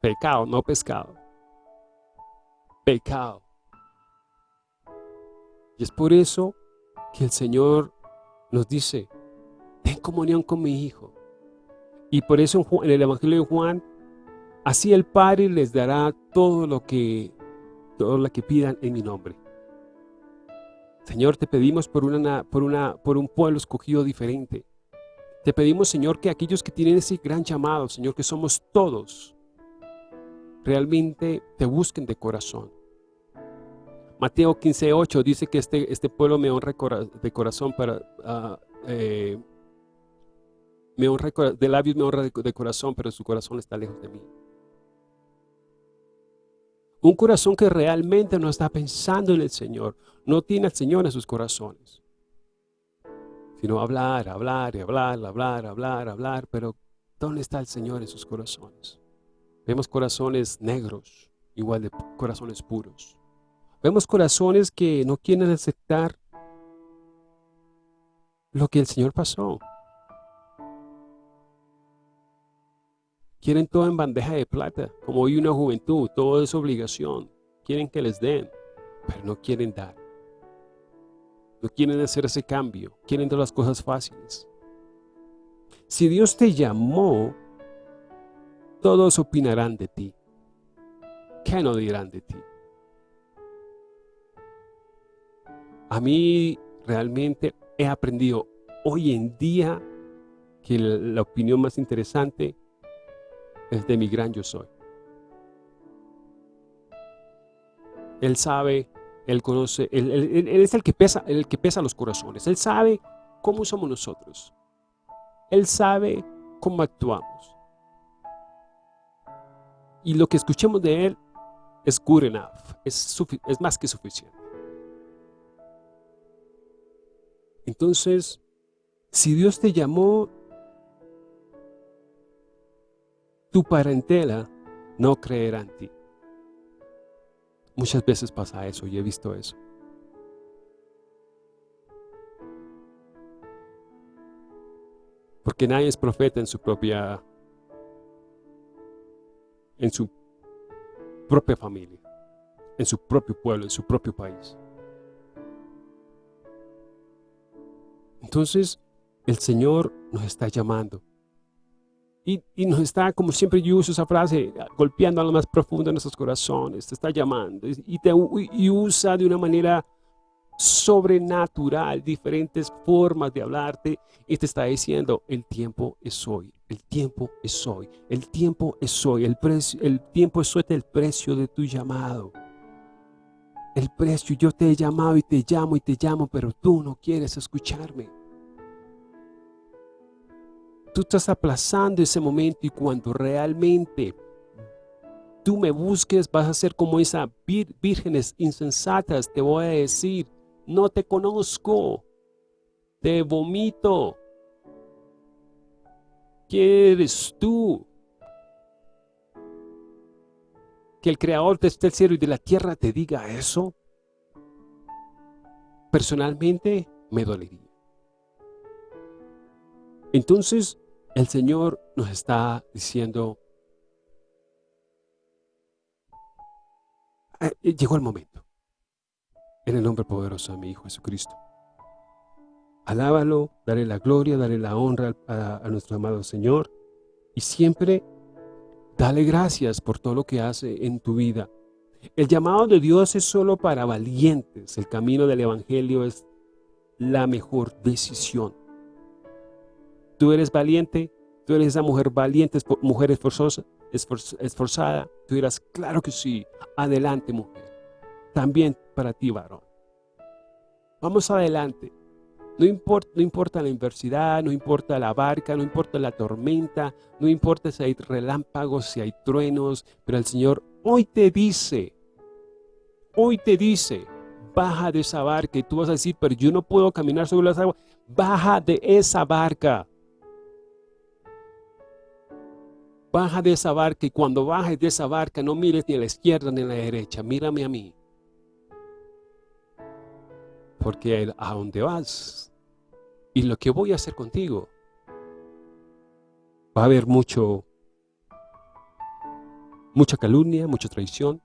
Pecado, no pescado. Pecado. Y es por eso que el Señor nos dice, ten comunión con mi Hijo. Y por eso en el Evangelio de Juan, así el Padre les dará todo lo que, todo lo que pidan en mi nombre. Señor, te pedimos por, una, por, una, por un pueblo escogido diferente. Te pedimos, Señor, que aquellos que tienen ese gran llamado, Señor, que somos todos, realmente te busquen de corazón. Mateo 15.8 dice que este, este pueblo me honra de corazón para... Uh, eh, de labios me honra de, de corazón, pero su corazón está lejos de mí. Un corazón que realmente no está pensando en el Señor, no tiene al Señor en sus corazones. Sino hablar, hablar y hablar, hablar, hablar, hablar, pero ¿dónde está el Señor en sus corazones? Vemos corazones negros, igual de corazones puros. Vemos corazones que no quieren aceptar lo que el Señor pasó. Quieren todo en bandeja de plata, como hoy una juventud, todo es obligación. Quieren que les den, pero no quieren dar. No quieren hacer ese cambio, quieren todas las cosas fáciles. Si Dios te llamó, todos opinarán de ti. ¿Qué no dirán de ti? A mí realmente he aprendido hoy en día que la opinión más interesante es de mi gran yo soy. Él sabe, Él conoce, él, es el que, pesa, el que pesa los corazones. Él sabe cómo somos nosotros. Él sabe cómo actuamos. Y lo que escuchemos de Él es good enough, es, es más que suficiente. Entonces, si Dios te llamó, tu parentela no creerá en ti. Muchas veces pasa eso y he visto eso. Porque nadie es profeta en su propia en su propia familia, en su propio pueblo, en su propio país. Entonces, el Señor nos está llamando. Y, nos está, como siempre yo uso esa frase, golpeando a lo más profundo de nuestros corazones. Te está llamando. Y, te, y usa de una manera sobrenatural diferentes formas de hablarte. Y te está diciendo, el tiempo es hoy. El tiempo es hoy. El tiempo es hoy. El, precio, el tiempo es hoy el precio de tu llamado. El precio, yo te he llamado y te llamo y te llamo, pero tú no quieres escucharme. Tú estás aplazando ese momento y cuando realmente tú me busques, vas a ser como esas vírgenes insensatas. Te voy a decir, no te conozco, te vomito. ¿Quién eres tú? Que el creador de este cielo y de la tierra te diga eso, personalmente me dolería. Entonces, el Señor nos está diciendo, ah, eh, llegó el momento. En el nombre poderoso de mi Hijo Jesucristo. Alábalo, dale la gloria, dale la honra a nuestro amado Señor. Y siempre dale gracias por todo lo que hace en tu vida. El llamado de Dios es solo para valientes. El camino del Evangelio es la mejor decisión. Tú eres valiente, tú eres esa mujer valiente, mujer esforzosa, esforzada. Tú dirás, claro que sí, adelante mujer. También para ti varón. Vamos adelante. No importa, la adversidad, no importa la barca, no importa la tormenta, no importa si hay relámpagos, si hay truenos, pero el Señor hoy te dice, hoy te dice, baja de esa barca y tú vas a decir, pero yo no puedo caminar sobre las aguas. Baja de esa barca. Baja de esa barca y cuando bajes de esa barca no mires ni a la izquierda ni a la derecha, mírame a mí. Porque a dónde vas y lo que voy a hacer contigo va a haber mucho mucha calumnia, mucha traición.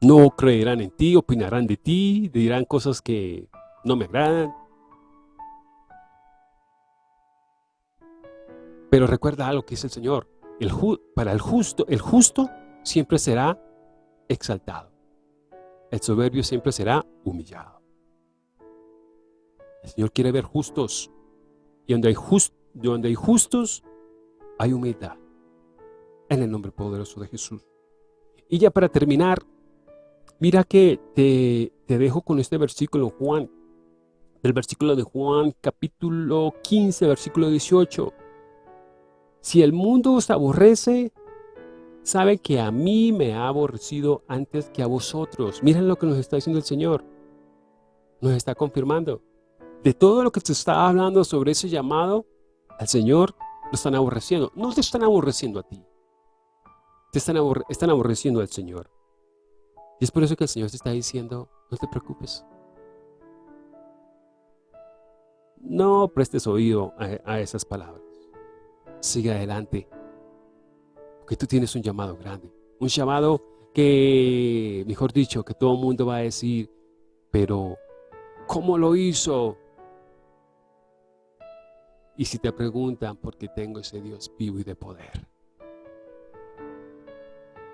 No creerán en ti, opinarán de ti, dirán cosas que no me agradan. Pero recuerda algo que dice el Señor. El para el justo, el justo siempre será exaltado. El soberbio siempre será humillado. El Señor quiere ver justos. Y donde hay, donde hay justos, hay humildad. En el nombre poderoso de Jesús. Y ya para terminar, mira que te, te dejo con este versículo, Juan. El versículo de Juan, capítulo 15, versículo 18. Si el mundo os aborrece, sabe que a mí me ha aborrecido antes que a vosotros. Miren lo que nos está diciendo el Señor. Nos está confirmando. De todo lo que se está hablando sobre ese llamado, al Señor lo están aborreciendo. No te están aborreciendo a ti. Te están, están aborreciendo al Señor. Y es por eso que el Señor te está diciendo, no te preocupes. No prestes oído a esas palabras sigue adelante. Porque tú tienes un llamado grande. Un llamado que, mejor dicho, que todo el mundo va a decir, pero ¿cómo lo hizo? Y si te preguntan, porque tengo ese Dios vivo y de poder.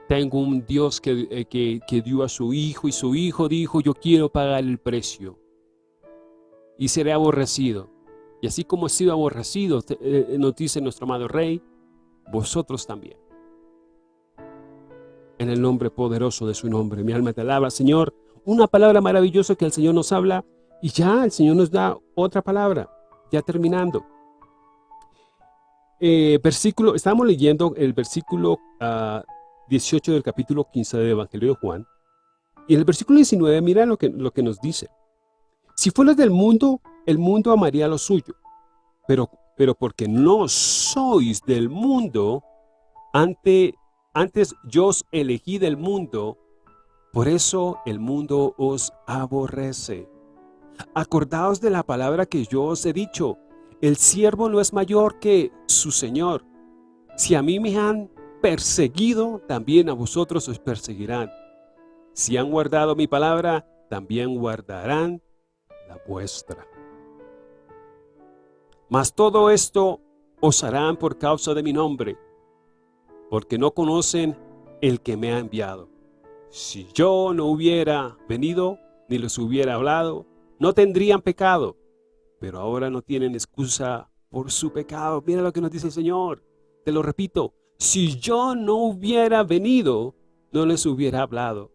Tengo un Dios que, eh, que, que dio a su Hijo y su Hijo dijo, yo quiero pagar el precio. Y seré aborrecido y así como he sido aborrecido, eh, nos dice nuestro amado Rey, vosotros también. En el nombre poderoso de su nombre, mi alma te alaba, Señor. Una palabra maravillosa que el Señor nos habla y ya el Señor nos da otra palabra, ya terminando. Eh, versículo, estamos leyendo el versículo 18 ah, del capítulo 15 del Evangelio de Juan. Y en el versículo 19, mira lo que, lo que nos dice. Si fueras del mundo, el mundo amaría lo suyo, pero, pero porque no sois del mundo, ante, antes yo os elegí del mundo, por eso el mundo os aborrece. Acordaos de la palabra que yo os he dicho, el siervo no es mayor que su Señor. Si a mí me han perseguido, también a vosotros os perseguirán. Si han guardado mi palabra, también guardarán la vuestra. Mas todo esto os harán por causa de mi nombre, porque no conocen el que me ha enviado. Si yo no hubiera venido, ni les hubiera hablado, no tendrían pecado, pero ahora no tienen excusa por su pecado. Mira lo que nos dice el Señor, te lo repito, si yo no hubiera venido, no les hubiera hablado.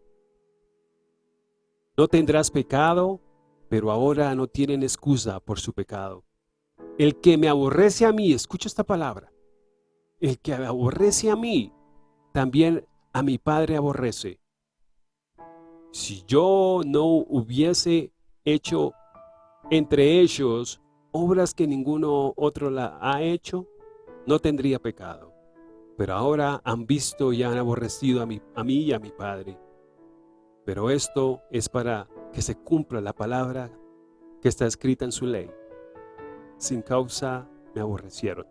No tendrás pecado, pero ahora no tienen excusa por su pecado. El que me aborrece a mí, escucha esta palabra, el que aborrece a mí, también a mi Padre aborrece. Si yo no hubiese hecho entre ellos obras que ninguno otro la ha hecho, no tendría pecado. Pero ahora han visto y han aborrecido a mí, a mí y a mi Padre. Pero esto es para que se cumpla la palabra que está escrita en su ley sin causa me aborrecieron.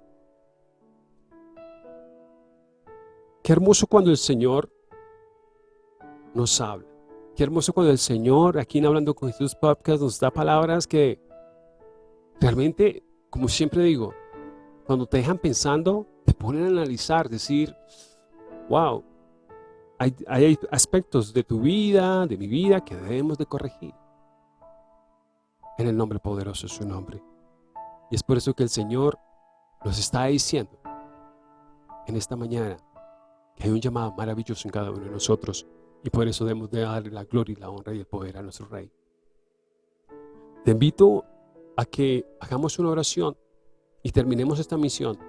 Qué hermoso cuando el Señor nos habla. Qué hermoso cuando el Señor, aquí en Hablando con Jesús Podcast, nos da palabras que realmente, como siempre digo, cuando te dejan pensando, te ponen a analizar, decir, wow, hay, hay aspectos de tu vida, de mi vida, que debemos de corregir. En el nombre poderoso de su nombre. Es por eso que el Señor nos está diciendo en esta mañana que hay un llamado maravilloso en cada uno de nosotros y por eso debemos de darle la gloria y la honra y el poder a nuestro Rey. Te invito a que hagamos una oración y terminemos esta misión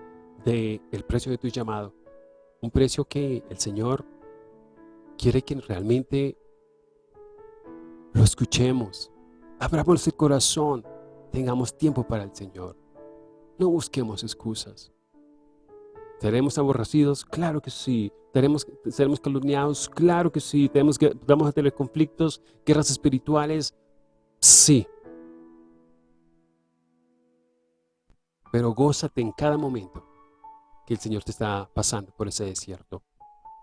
del el precio de tu llamado. Un precio que el Señor quiere que realmente lo escuchemos, abramos el corazón, tengamos tiempo para el Señor. No busquemos excusas. ¿Seremos aborrecidos? Claro que sí. ¿Seremos, ¿Seremos calumniados? Claro que sí. ¿Tenemos que, ¿Vamos a tener conflictos, guerras espirituales? Sí. Pero gózate en cada momento que el Señor te está pasando por ese desierto.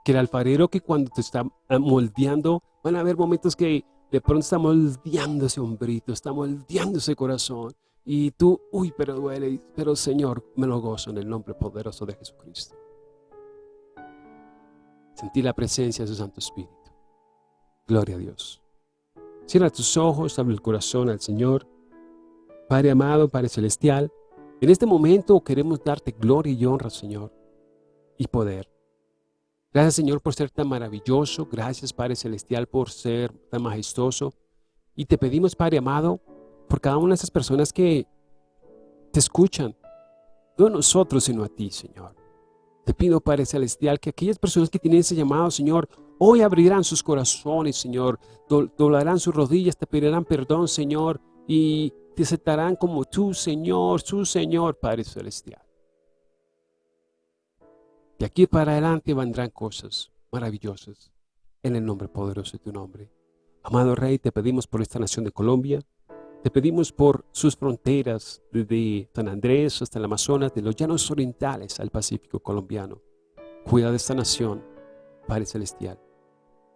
Que el alfarero que cuando te está moldeando, van a haber momentos que de pronto está moldeando ese hombrito, está moldeando ese corazón. Y tú, uy, pero duele, pero Señor, me lo gozo en el nombre poderoso de Jesucristo. Sentir la presencia de su Santo Espíritu. Gloria a Dios. Cierra tus ojos, abre el corazón al Señor. Padre amado, Padre celestial, en este momento queremos darte gloria y honra, Señor, y poder. Gracias, Señor, por ser tan maravilloso. Gracias, Padre Celestial, por ser tan majestuoso. Y te pedimos, Padre amado, por cada una de esas personas que te escuchan, no a nosotros, sino a ti, Señor. Te pido, Padre Celestial, que aquellas personas que tienen ese llamado, Señor, hoy abrirán sus corazones, Señor, doblarán sus rodillas, te pedirán perdón, Señor, y te aceptarán como tu Señor, su Señor, Padre Celestial. De aquí para adelante vendrán cosas maravillosas en el nombre poderoso de tu nombre. Amado Rey, te pedimos por esta nación de Colombia, te pedimos por sus fronteras, desde San Andrés hasta el Amazonas, de los llanos orientales al Pacífico colombiano. Cuida de esta nación, Padre Celestial.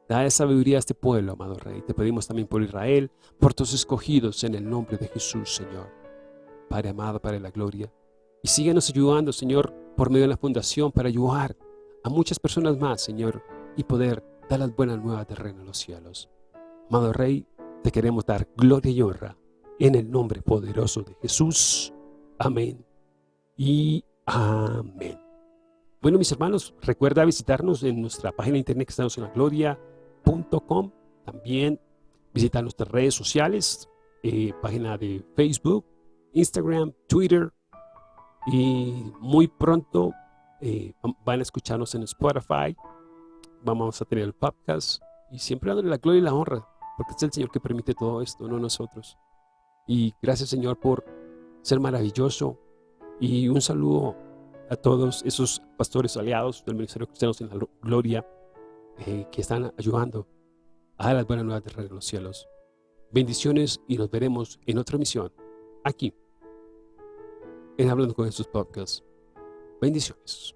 Da sabiduría a este pueblo, amado Rey. Te pedimos también por Israel, por tus escogidos, en el nombre de Jesús, Señor. Padre amado, Padre de la gloria. Y síguenos ayudando, Señor, por medio de la fundación, para ayudar a muchas personas más, Señor, y poder dar las buenas nuevas del reino de los cielos. Amado Rey, te queremos dar gloria y honra en el nombre poderoso de Jesús. Amén y amén. Bueno, mis hermanos, recuerda visitarnos en nuestra página de internet que estamos en la gloria también visitar nuestras redes sociales, eh, página de Facebook, Instagram, Twitter. Y muy pronto eh, van a escucharnos en Spotify. Vamos a tener el podcast. Y siempre dándole la gloria y la honra, porque es el Señor que permite todo esto, no nosotros. Y gracias, Señor, por ser maravilloso. Y un saludo a todos esos pastores aliados del Ministerio Cristiano en la Gloria eh, que están ayudando a las buenas nuevas de los cielos. Bendiciones y nos veremos en otra misión, aquí, en Hablando con Jesús Podcast. Bendiciones.